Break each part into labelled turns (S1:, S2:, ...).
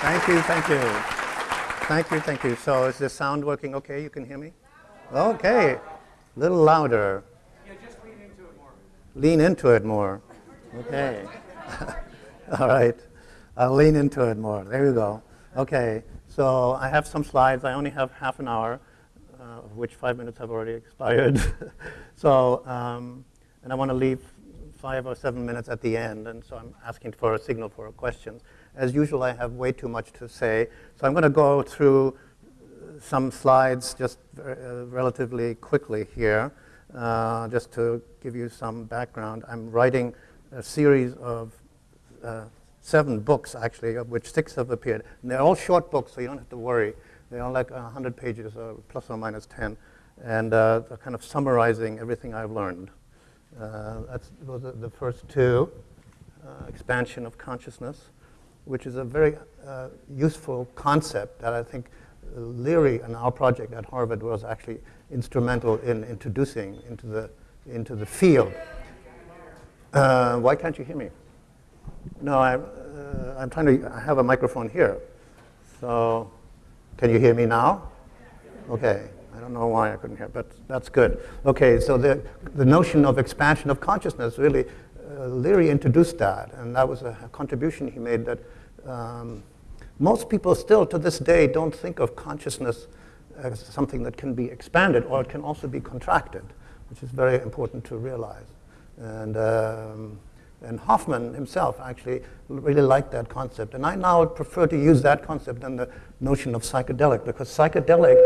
S1: Thank you, thank you. Thank you, thank you. So is the sound working okay? You can hear me? Okay. A little louder.
S2: Yeah, just lean into it more.
S1: Lean into it more. Okay. All right. I'll lean into it more. There you go. Okay. So I have some slides. I only have half an hour, uh, of which five minutes have already expired. so, um, and I want to leave five or seven minutes at the end, and so I'm asking for a signal for questions. As usual, I have way too much to say, so I'm going to go through some slides just uh, relatively quickly here, uh, just to give you some background. I'm writing a series of uh, seven books, actually, of which six have appeared. And they're all short books, so you don't have to worry. They're all like 100 pages, or plus or minus 10, and uh, they're kind of summarizing everything I've learned. Uh, that's, those are the first two, uh, expansion of consciousness, which is a very uh, useful concept that I think Leary and our project at Harvard was actually instrumental in introducing into the, into the field. Uh, why can't you hear me? No, I, uh, I'm trying to, I have a microphone here. So, can you hear me now? Okay. I don't know why I couldn't hear, but that's good. Okay, so the, the notion of expansion of consciousness, really, uh, Leary introduced that, and that was a, a contribution he made that um, most people still, to this day, don't think of consciousness as something that can be expanded, or it can also be contracted, which is very important to realize. And, um, and Hofmann himself actually really liked that concept. And I now prefer to use that concept than the notion of psychedelic, because psychedelic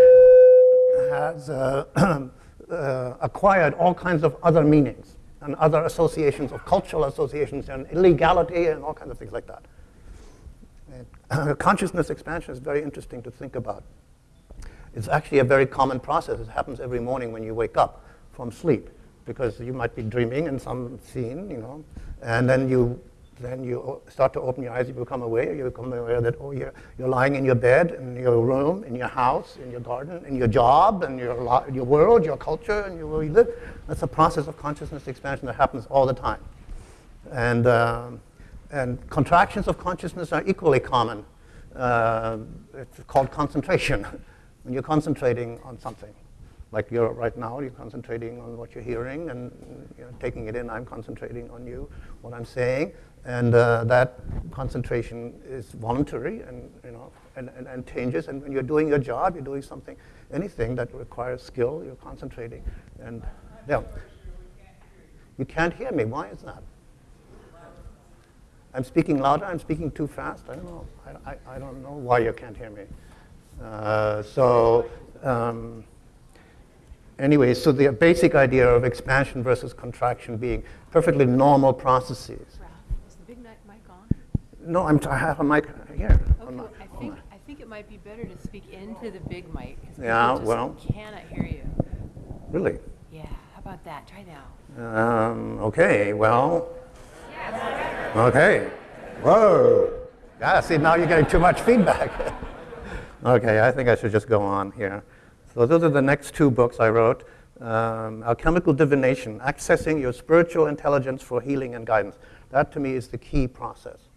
S1: has uh, uh, acquired all kinds of other meanings and other associations of cultural associations and illegality and all kinds of things like that. Consciousness expansion is very interesting to think about. It's actually a very common process. It happens every morning when you wake up from sleep because you might be dreaming in some scene, you know, and then you then you start to open your eyes, you become aware, you become aware that, oh, you're, you're lying in your bed, in your room, in your house, in your garden, in your job, and your, your world, your culture, and where you live. That's a process of consciousness expansion that happens all the time. And, uh, and contractions of consciousness are equally common. Uh, it's called concentration, when you're concentrating on something like you're right now, you're concentrating on what you're hearing and you know, taking it in. I'm concentrating on you, what I'm saying, and uh, that concentration is voluntary and you know and, and, and, changes. And when you're doing your job, you're doing something, anything that requires skill, you're concentrating. And yeah, you can't hear me. Why is that? I'm speaking louder. I'm speaking too fast. I don't know. I, I, I don't know why you can't hear me. Uh, so. Um, anyway, so the basic idea of expansion versus contraction being perfectly normal processes.
S3: Is the big mic on?
S1: No, I'm t- i have a mic here.
S3: Okay, well, I think I think it might be better to speak into the big mic.
S1: Yeah, well.
S3: Cannot hear you.
S1: Really?
S3: Yeah. How about that? Try now.
S1: Um, okay. Well. Okay. Whoa. Yeah. See, now you're getting too much feedback. okay. I think I should just go on here. So those are the next two books I wrote. Um, Alchemical Divination, Accessing Your Spiritual Intelligence for Healing and Guidance. That to me is the key process.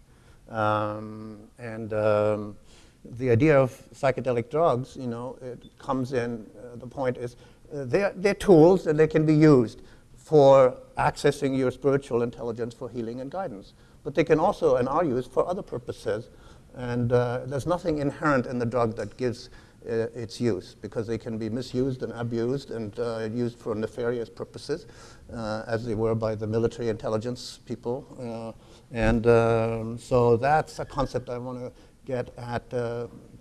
S1: Um, and um, the idea of psychedelic drugs, you know, it comes in, uh, the point is uh, they're, they're tools and they can be used for accessing your spiritual intelligence for healing and guidance. But they can also and are used for other purposes. And uh, there's nothing inherent in the drug that gives uh, its use because they can be misused and abused and uh, used for nefarious purposes, uh, as they were by the military intelligence people. and um, so that's a concept I want to get at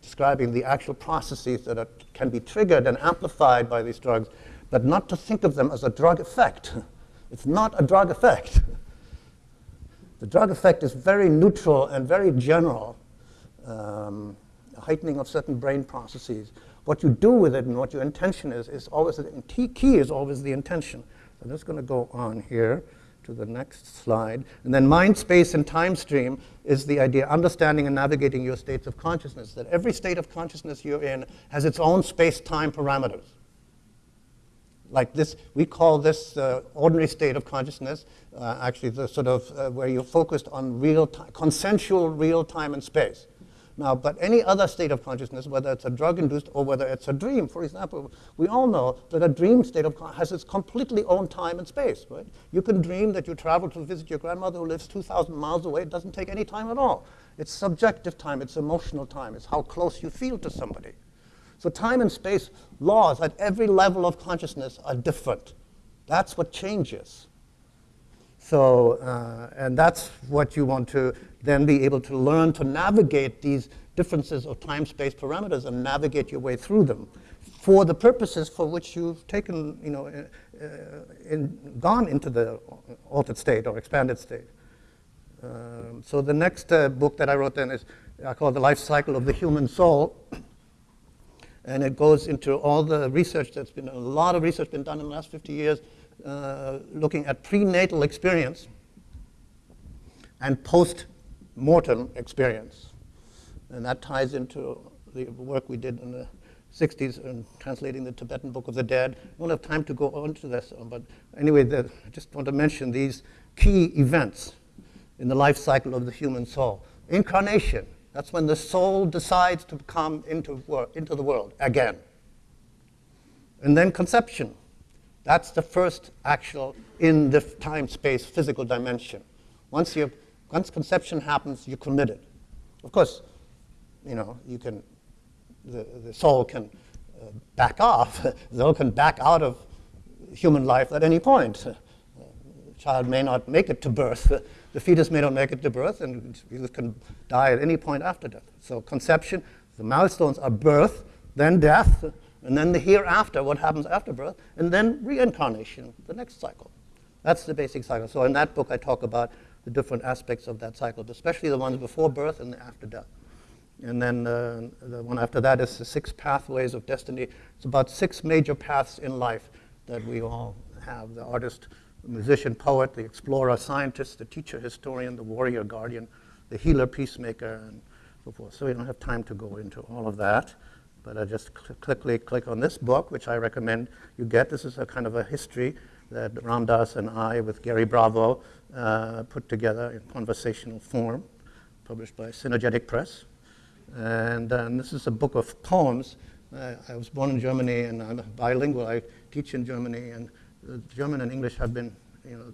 S1: describing the actual processes that are, can be triggered and amplified by these drugs, but not to think of them as a drug effect. It's not a drug effect. The drug effect is very neutral and very general. Um, heightening of certain brain processes. What you do with it and what your intention is, is always, the key is always the intention. So I'm just going to go on here to the next slide. And then mind, space, and time stream is the idea, understanding and navigating your states of consciousness, that every state of consciousness you're in has its own space-time parameters. Like this, we call this uh, ordinary state of consciousness, uh, actually the sort of uh, where you're focused on real time, consensual real time and space. Now, but any other state of consciousness, whether it's a drug-induced or whether it's a dream, for example, we all know that a dream state of has its completely own time and space, right? You can dream that you travel to visit your grandmother who lives 2,000 miles away. It doesn't take any time at all. It's subjective time. It's emotional time. It's how close you feel to somebody. So time and space laws at every level of consciousness are different. That's what changes. So, uh, and that's what you want to then be able to learn to navigate these differences of time space parameters and navigate your way through them for the purposes for which you've taken, you know, uh, uh, in, gone into the altered state or expanded state. Um, so the next uh, book that I wrote then is I call The Life Cycle of the Human Soul. And it goes into all the research that's been, a lot of research been done in the last 50 years uh, looking at prenatal experience and post-mortem experience. And that ties into the work we did in the 60s in translating the Tibetan Book of the Dead. I don't have time to go into this, uh, but anyway, the, I just want to mention these key events in the life cycle of the human soul. Incarnation, that's when the soul decides to come into, into the world again. And then conception, that's the first actual in the time space physical dimension. Once, you once conception happens, you're committed. Of course, you know, you can, the, the soul can uh, back off, the soul can back out of human life at any point. Uh, child may not make it to birth, the fetus may not make it to birth, and it can die at any point after death. So, conception, the milestones are birth, then death, and then the hereafter, what happens after birth, and then reincarnation, the next cycle. That's the basic cycle. So in that book, I talk about the different aspects of that cycle, especially the ones before birth and after death. And then uh, the one after that is the six pathways of destiny. It's about six major paths in life that we all have the artist, the musician, poet, the explorer, scientist, the teacher, historian, the warrior, guardian, the healer, peacemaker, and so forth. So we don't have time to go into all of that. But I just cl- quickly click on this book, which I recommend you get. This is a kind of a history that Ram Dass and I, with Gary Bravo, uh, put together in conversational form, published by Synergetic Press. And um, this is a book of poems. Uh, I was born in Germany and I'm bilingual. I teach in Germany, and German and English have been, you know,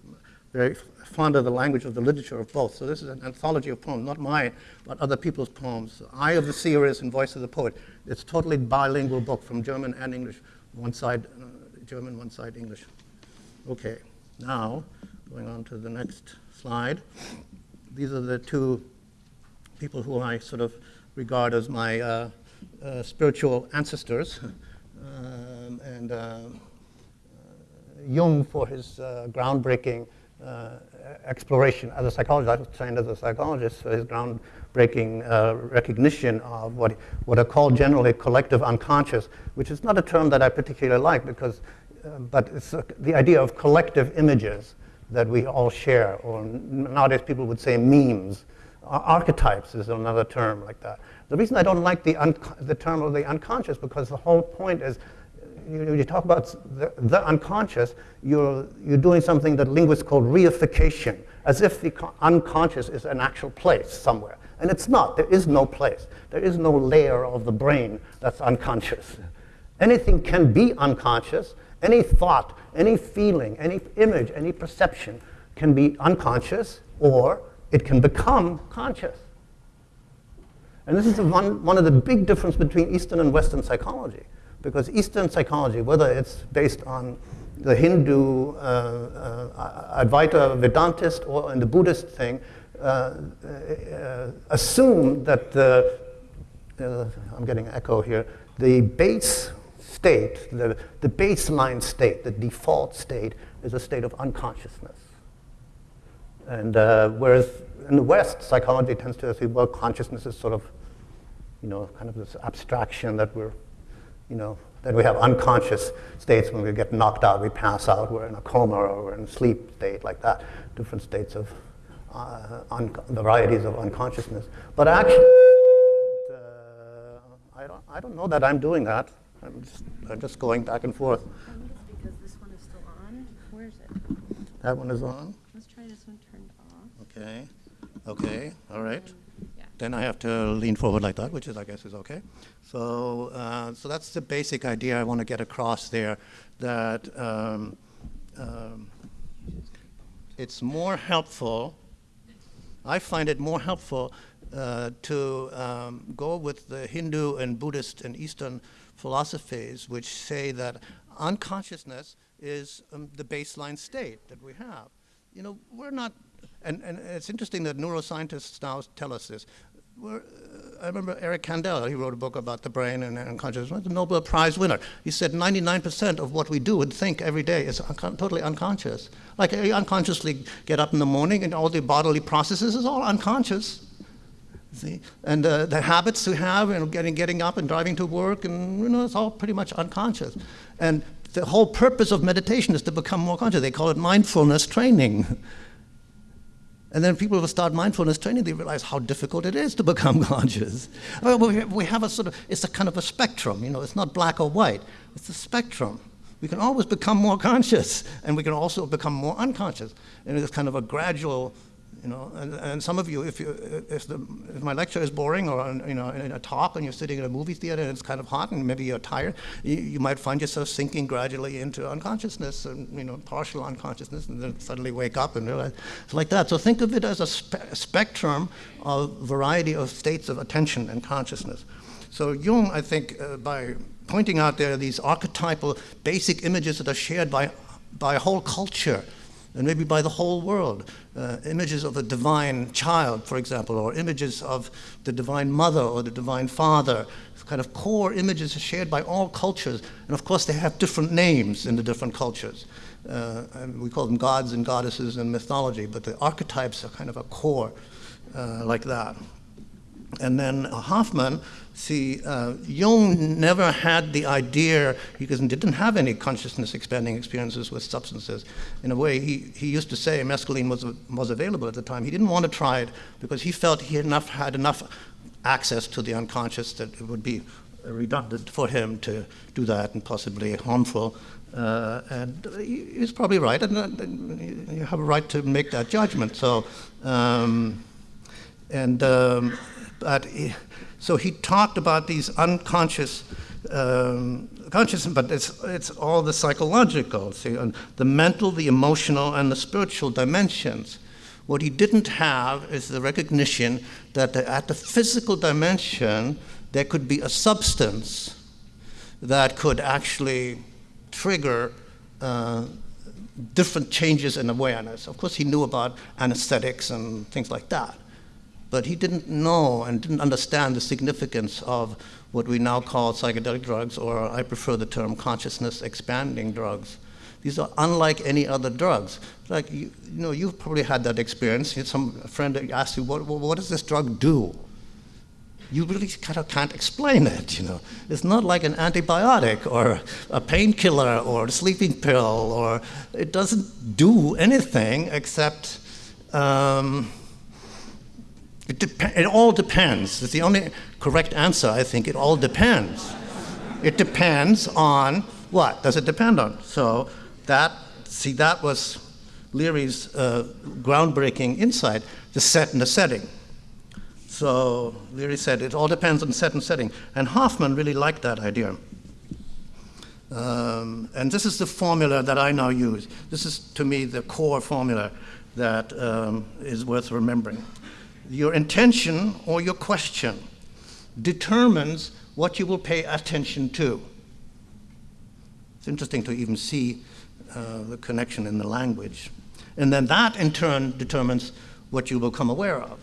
S1: very fond of the language of the literature of both. So this is an anthology of poems, not mine, but other people's poems. Eye of the Seer is and Voice of the Poet. It's a totally bilingual book from German and English. One side uh, German, one side English. Okay, now going on to the next slide. These are the two people who I sort of regard as my uh, uh, spiritual ancestors. Um, and uh, Jung for his uh, groundbreaking uh, exploration as a psychologist. I was trained as a psychologist for his groundbreaking uh, recognition of what, what are called generally collective unconscious, which is not a term that I particularly like because, but it's the idea of collective images that we all share, or nowadays people would say memes. Ar- archetypes is another term like that. The reason I don't like the, the term of the unconscious because the whole point is you, you talk about the, the, unconscious, you're, you're doing something that linguists call reification, as if the unconscious is an actual place somewhere. And it's not. There is no place. There is no layer of the brain that's unconscious. Anything can be unconscious. Any thought, any feeling, any image, any perception can be unconscious, or it can become conscious. And this is one, one of the big differences between Eastern and Western psychology because Eastern psychology, whether it's based on the Hindu uh, uh, Advaita Vedantist or in the Buddhist thing, uh, uh assume that the, uh, I'm getting echo here, the base state, the, the baseline state, the default state, is a state of unconsciousness. And uh, whereas in the West, psychology tends to say, well, consciousness is sort of, you know, kind of this abstraction that we're you know, that we have unconscious states when we get knocked out, we pass out, we're in a coma or we're in a sleep state like that, different states of uh, varieties of unconsciousness. But actually, uh, I, don't, I don't know that I'm doing that. I'm just, I'm just going back and forth.
S3: Because this one is still on. Where is it?
S1: That one is on.
S3: Let's try this one turned off.
S1: Okay. Okay. All right. Then I have to lean forward like that, which is, I guess, is okay. So, uh, so that's the basic idea I want to get across there, that um, um, it's more helpful, I find it more helpful uh, to um, go with the Hindu and Buddhist and Eastern philosophies, which say that unconsciousness is um, the baseline state that we have. You know, we're not, and, and it's interesting that neuroscientists now tell us this. We're, uh, I remember Eric Kandel, he wrote a book about the brain and, and consciousness, the Nobel Prize winner. He said 99% of what we do and think every day is un totally unconscious. Like you unconsciously get up in the morning and all the bodily processes is all unconscious. See? And uh, the habits we have, you know, getting, getting up and driving to work, and you know, it's all pretty much unconscious. And the whole purpose of meditation is to become more conscious. They call it mindfulness training. And then people who start mindfulness training, they realize how difficult it is to become conscious. We have a sort of, it's a kind of a spectrum, you know, it's not black or white, it's a spectrum. We can always become more conscious, and we can also become more unconscious. And it's kind of a gradual you know, and, and some of you, if, you, if, the, if my lecture is boring or you know, in a talk and you're sitting in a movie theater and it's kind of hot and maybe you're tired, you, you might find yourself sinking gradually into unconsciousness and you know, partial unconsciousness and then suddenly wake up and realize it's like that. So think of it as a, spe a spectrum of variety of states of attention and consciousness. So Jung, I think, uh, by pointing out there these archetypal basic images that are shared by, by a whole culture, and maybe by the whole world. Uh, images of a divine child, for example, or images of the divine mother or the divine father, kind of core images shared by all cultures. And of course, they have different names in the different cultures. Uh, we call them gods and goddesses in mythology, but the archetypes are kind of a core uh, like that. And then Hofmann See, uh, Jung never had the idea, because he didn't have any consciousness expanding experiences with substances. In a way, he, he used to say mescaline was, was available at the time. He didn't want to try it because he felt he had enough, had enough access to the unconscious that it would be redundant for him to do that and possibly harmful. Uh, and he's probably right, and uh, you have a right to make that judgment. So, um, and um, but. So he talked about these unconscious um, conscious, but it's, it's all the psychological, see, the mental, the emotional, and the spiritual dimensions. What he didn't have is the recognition that the, at the physical dimension, there could be a substance that could actually trigger uh, different changes in awareness. Of course, he knew about anesthetics and things like that but he didn't know and didn't understand the significance of what we now call psychedelic drugs, or I prefer the term consciousness expanding drugs. These are unlike any other drugs. Like, you, you know, you've probably had that experience. Some friend asked you, what, what does this drug do? You really kind of can't explain it, you know. It's not like an antibiotic or a painkiller or a sleeping pill, or it doesn't do anything except um, it, it all depends. It's the only correct answer, I think. It all depends. It depends on what does it depend on? So that, see, that was Leary's uh, groundbreaking insight, the set and the setting. So Leary said it all depends on set and setting. And Hofmann really liked that idea. Um, and this is the formula that I now use. This is, to me, the core formula that um, is worth remembering your intention or your question determines what you will pay attention to. It's interesting to even see uh, the connection in the language. And then that in turn determines what you will become aware of.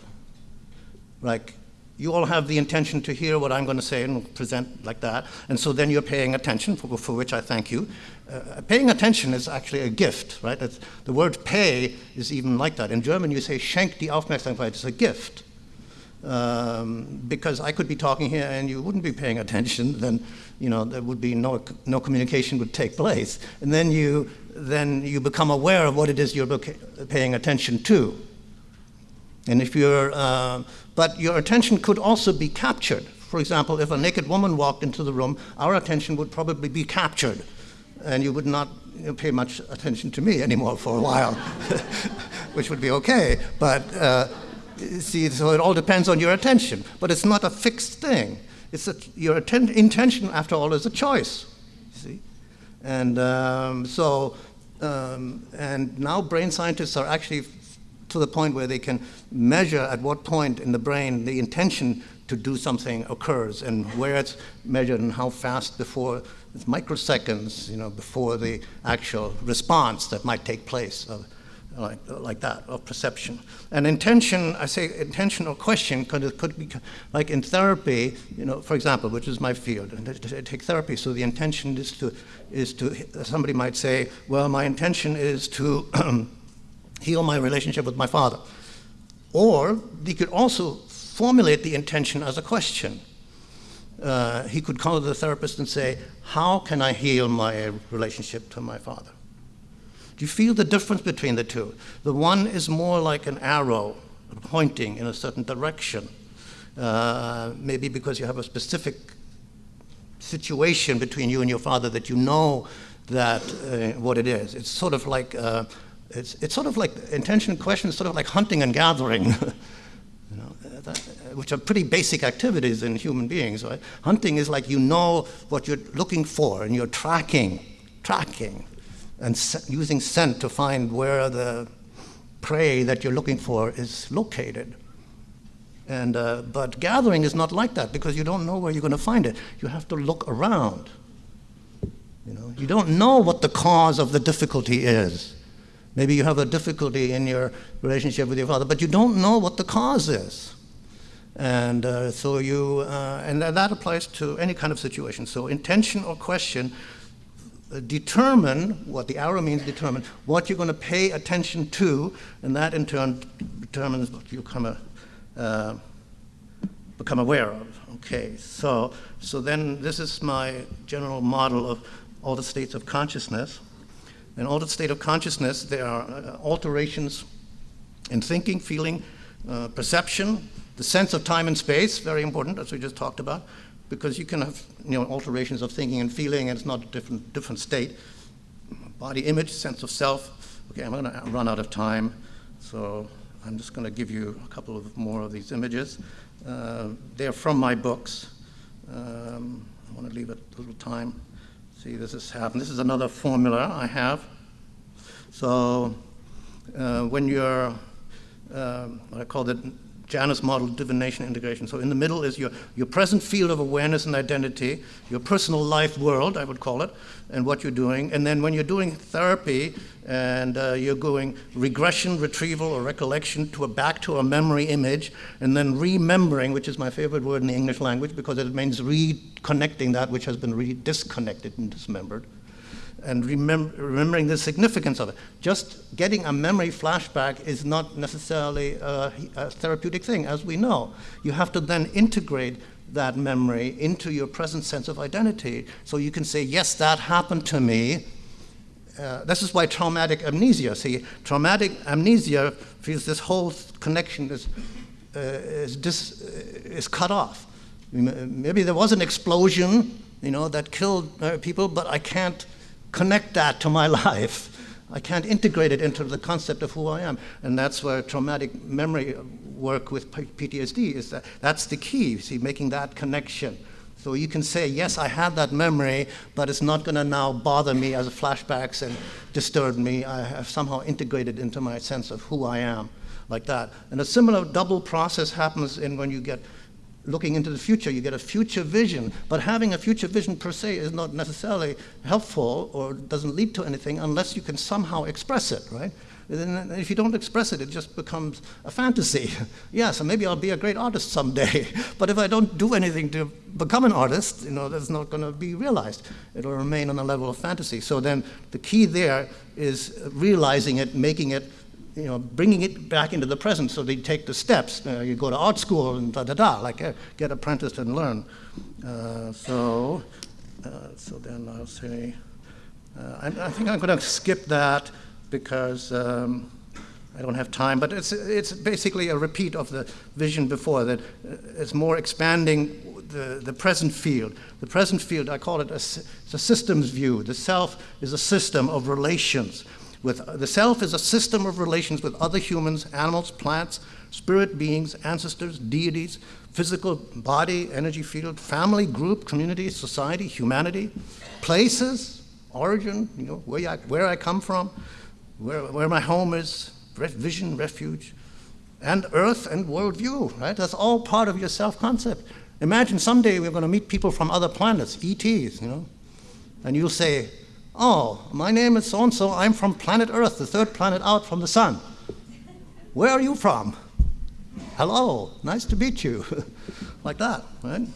S1: Like, you all have the intention to hear what I'm going to say and present like that, and so then you're paying attention, for, for which I thank you. Uh, paying attention is actually a gift, right? It's, the word pay is even like that. In German, you say schenk die Aufmerksamkeit, it's a gift. Um, because I could be talking here and you wouldn't be paying attention, then you know there would be no no communication would take place, and then you then you become aware of what it is you're paying attention to. And if you're, uh, but your attention could also be captured. For example, if a naked woman walked into the room, our attention would probably be captured and you would not you know, pay much attention to me anymore for a while, which would be okay. But, uh, See, so it all depends on your attention, but it's not a fixed thing. It's a, your intention, after all, is a choice. See, and um, so, um, and now brain scientists are actually to the point where they can measure at what point in the brain the intention to do something occurs and where it's measured and how fast before it's microseconds, you know, before the actual response that might take place. Of, like, like that, of perception. And intention, I say intentional question, because it could be like in therapy, you know, for example, which is my field, and I take therapy, so the intention is to, is to, somebody might say, well, my intention is to heal my relationship with my father. Or he could also formulate the intention as a question. Uh, he could call the therapist and say, How can I heal my relationship to my father? Do you feel the difference between the two? The one is more like an arrow pointing in a certain direction, uh, maybe because you have a specific situation between you and your father that you know that uh, what it is. It's sort of like uh, it's, it's sort of like intention question is sort of like hunting and gathering. you know, that, which are pretty basic activities in human beings. Right? Hunting is like you know what you're looking for and you're tracking, tracking and using scent to find where the prey that you're looking for is located. And, uh, but gathering is not like that because you don't know where you're going to find it. You have to look around. You, know, you don't know what the cause of the difficulty is. Maybe you have a difficulty in your relationship with your father, but you don't know what the cause is. And uh, so you, uh, and that applies to any kind of situation. So intention or question determine what the arrow means determine what you're going to pay attention to and that in turn determines what you become, a, uh, become aware of okay so so then this is my general model of all the states of consciousness in altered state of consciousness there are uh, alterations in thinking feeling uh, perception the sense of time and space very important as we just talked about because you can have you know, alterations of thinking and feeling, and it's not a different, different state. Body image, sense of self. Okay, I'm going to run out of time, so I'm just going to give you a couple of more of these images. Uh, they're from my books. Um, I want to leave a little time. See, this is happening. This is another formula I have. So uh, when you're, uh, I call it Janus model divination integration. So in the middle is your, your present field of awareness and identity, your personal life world, I would call it, and what you're doing. And then when you're doing therapy and uh, you're going regression, retrieval, or recollection to a back to a memory image, and then remembering, which is my favorite word in the English language because it means reconnecting that which has been re disconnected and dismembered and remem remembering the significance of it. Just getting a memory flashback is not necessarily a, a, therapeutic thing, as we know. You have to then integrate that memory into your present sense of identity so you can say, yes, that happened to me. Uh, this is why traumatic amnesia, see, traumatic amnesia feels this whole connection is, uh, is, dis, is cut off. Maybe there was an explosion, you know, that killed uh, people, but I can't connect that to my life. I can't integrate it into the concept of who I am. And that's where traumatic memory work with PTSD is that that's the key, see, making that connection. So you can say, yes, I had that memory, but it's not going to now bother me as flashbacks and disturb me. I have somehow integrated into my sense of who I am, like that. And a similar double process happens in when you get looking into the future, you get a future vision. But having a future vision per se is not necessarily helpful or doesn't lead to anything unless you can somehow express it, right? And if you don't express it, it just becomes a fantasy. yeah, so maybe I'll be a great artist someday. but if I don't do anything to become an artist, you know, that's not going to be realized. It'll remain on a level of fantasy. So then the key there is realizing it, making it you know, bringing it back into the present so they take the steps. Uh, you go to art school and da da da, like uh, get apprenticed and learn. Uh, so, uh, so then I'll say, uh, I, I, think I'm going to skip that because um, I don't have time. But it's it's basically a repeat of the vision before that it's more expanding the, the present field. The present field, I call it a, a systems view. The self is a system of relations With, the self is a system of relations with other humans, animals, plants, spirit beings, ancestors, deities, physical body, energy field, family, group, community, society, humanity, places, origin, you know, where I, where I come from, where, where my home is, vision, refuge, and earth and worldview, right? That's all part of your self-concept. Imagine someday we're going to meet people from other planets, ETs, you know, and you'll say, oh, my name is so-and-so, I'm from planet Earth, the third planet out from the sun. Where are you from? Hello, nice to meet you. like that, right?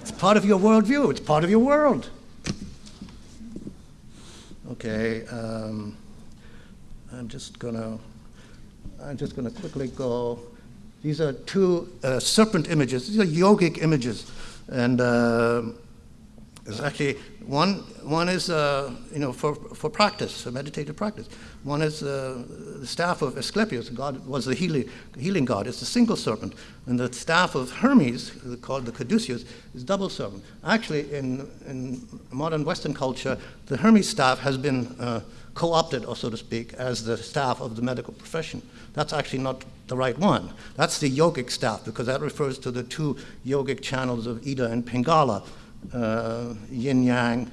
S1: It's part of your worldview, it's part of your world. Okay, um, I'm just gonna, I'm just gonna quickly go. These are two uh, serpent images. These are yogic images, and uh, there's actually one. One is uh, you know for for practice, for meditative practice. One is uh, the staff of Asclepius. God was the healing healing god. It's a single serpent, and the staff of Hermes, called the caduceus, is double serpent. Actually, in in modern Western culture, the Hermes staff has been uh, co-opted, or so to speak, as the staff of the medical profession. That's actually not the right one. That's the yogic staff, because that refers to the two yogic channels of Ida and Pingala, yin yang,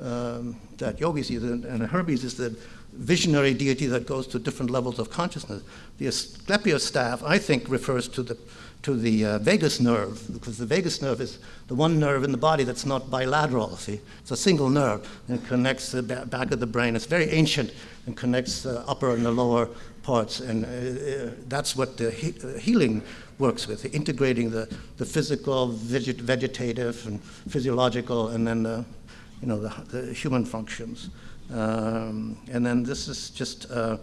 S1: um, that yogis use, and Hermes is the visionary deity that goes to different levels of consciousness. The Asclepius staff, I think, refers to the to the uh, vagus nerve, because the vagus nerve is the one nerve in the body that's not bilateral, see? It's a single nerve, and it connects the back of the brain. It's very ancient and connects the upper and the lower parts, and uh, uh that's what the he uh, healing works with, integrating the, the physical, veget vegetative, and physiological, and then the, you know, the, the human functions. Um, and then this is just uh, uh,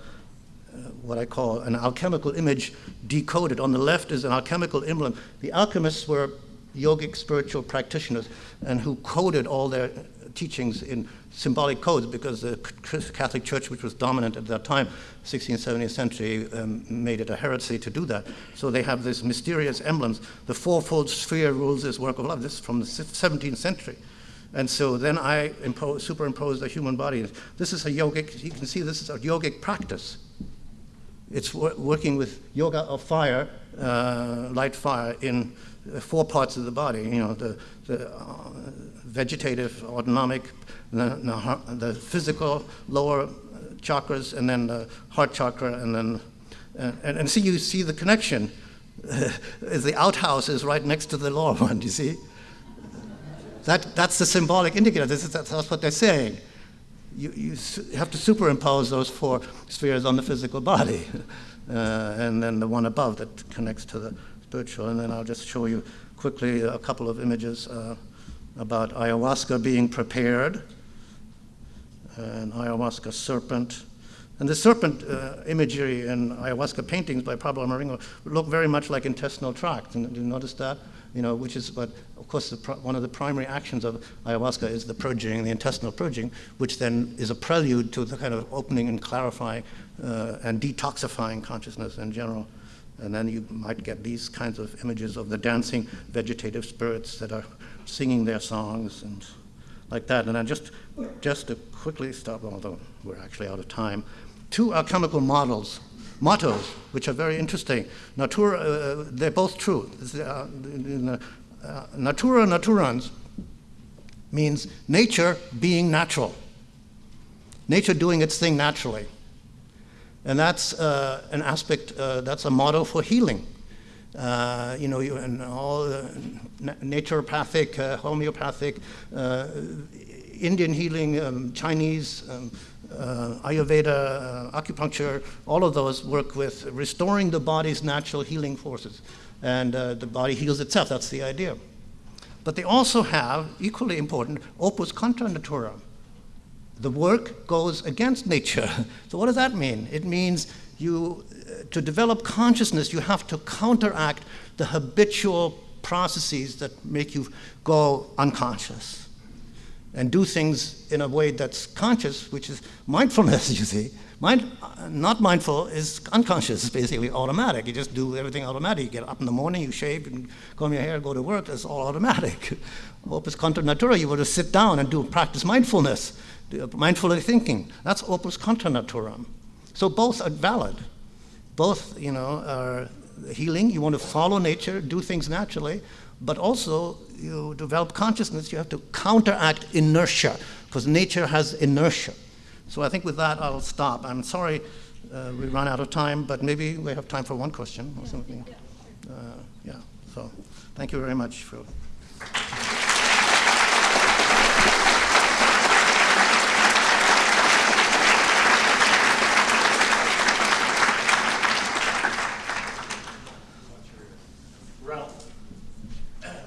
S1: what I call an alchemical image decoded. On the left is an alchemical emblem. The alchemists were yogic spiritual practitioners and who coded all their teachings in symbolic codes because the Catholic Church, which was dominant at that time, 16th, 17th century, um, made it a heresy to do that. So they have these mysterious emblems. The fourfold sphere rules this work of love. This is from the 17th century. And so then I impose, superimposed a human body. This is a yogic, you can see this is a yogic practice. It's wor working with yoga of fire, uh, light fire, in four parts of the body. You know, the, the uh, vegetative, autonomic, the, the, physical lower chakras, and then the heart chakra, and then and, and see you see the connection. the outhouse is right next to the lower one. You see? That that's the symbolic indicator. This is, that's what they're saying you, you have to superimpose those four spheres on the physical body. Uh, and then the one above that connects to the spiritual. And then I'll just show you quickly a couple of images uh, about ayahuasca being prepared, an ayahuasca serpent. And the serpent uh, imagery in ayahuasca paintings by Pablo Amaringo look very much like intestinal tract. And, do you notice that? you know, which is what, of course, one of the primary actions of ayahuasca is the purging, the intestinal purging, which then is a prelude to the kind of opening and clarifying uh, and detoxifying consciousness in general. And then you might get these kinds of images of the dancing vegetative spirits that are singing their songs and like that. And then just, just to quickly stop, although we're actually out of time, two alchemical models mottos, which are very interesting. Natura, uh, they're both true. Uh, uh, natura naturans means nature being natural, nature doing its thing naturally. And that's uh, an aspect, uh, that's a motto for healing. Uh, you know, you, and all naturopathic, homeopathic, Indian healing, um, Chinese, um, uh, Ayurveda, uh, acupuncture, all of those work with restoring the body's natural healing forces. And uh, the body heals itself, that's the idea. But they also have, equally important, opus contra natura. The work goes against nature. so what does that mean? It means you, uh, to develop consciousness, you have to counteract the habitual processes that make you go unconscious and do things in a way that's conscious, which is mindfulness, you see, Mind, not mindful is unconscious, basically automatic. You just do everything automatic. You get up in the morning, you shave, and comb your hair, go to work. It's all automatic. Opus contra natura, you were to sit down and do practice mindfulness, do mindfully thinking. That's opus contra naturam. So both are valid. Both, you know, are healing. You want to follow nature, do things naturally, but also you develop consciousness. You have to counteract inertia because nature has inertia. So I think with that, I'll stop. I'm sorry uh, we run out of time, but maybe we have time for one question or something. Uh, yeah, so thank you very much for.
S2: Ralph,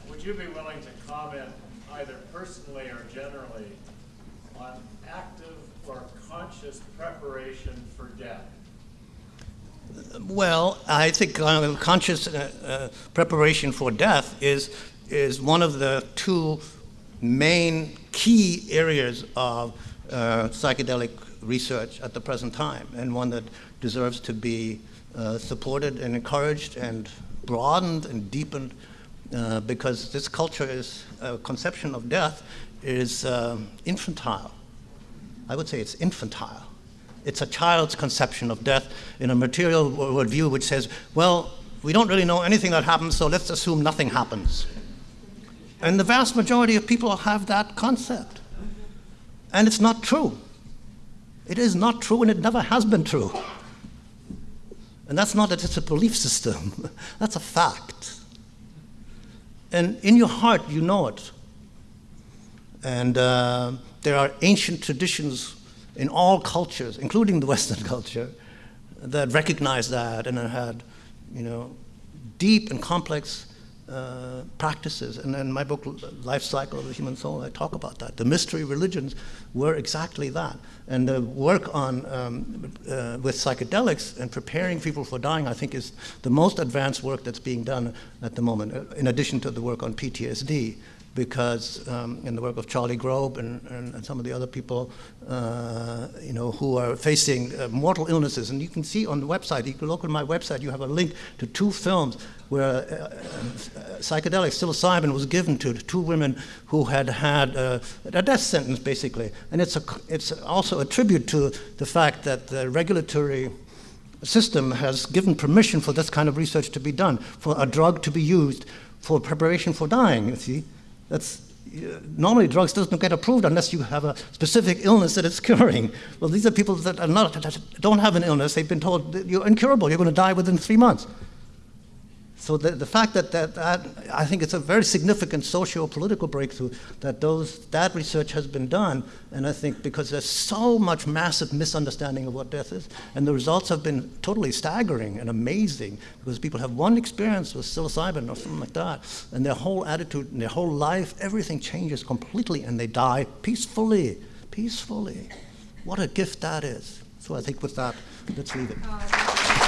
S2: would you be willing to comment either personally or generally on active or conscious preparation for death?
S1: Well, I think uh, conscious uh, uh, preparation for death is, is one of the two main key areas of uh, psychedelic research at the present time, and one that deserves to be uh, supported and encouraged and broadened and deepened because this culture is, conception of death is infantile. I would say it's infantile. It's a child's conception of death in a material worldview which says, well, we don't really know anything that happens, so let's assume nothing happens. And the vast majority of people have that concept. And it's not true. It is not true, and it never has been true. And that's not that it's a belief system, that's a fact. And in your heart, you know it. And uh, there are ancient traditions in all cultures, including the Western culture, that recognized that and had, you know, deep and complex uh, practices. And in my book, Life Cycle of the Human Soul, I talk about that. The mystery religions were exactly that. And the work on, um, uh, with psychedelics and preparing people for dying, I think, is the most advanced work that's being done at the moment, uh, in addition to the work on PTSD because um, in the work of Charlie Grob and, and, and some of the other people, uh, you know, who are facing uh, mortal illnesses. And you can see on the website, you can look on my website, you have a link to two films where uh, uh psychedelic psilocybin was given to two women who had had uh, a death sentence, basically. And it's, a, it's also a tribute to the fact that the regulatory system has given permission for this kind of research to be done, for a drug to be used for preparation for dying, you see. That's, normally drugs doesn't get approved unless you have a specific illness that it's curing. Well, these are people that are not, that don't have an illness. They've been told you're incurable. You're going to die within three months. So the, the fact that, that, that, I think it's a very significant socio-political breakthrough that those, that research has been done, and I think because there's so much massive misunderstanding of what death is, and the results have been totally staggering and amazing, because people have one experience with psilocybin or something like that, and their whole attitude and their whole life, everything changes completely, and they die peacefully, peacefully. What a gift that is. So I think with that, let's leave it. Uh,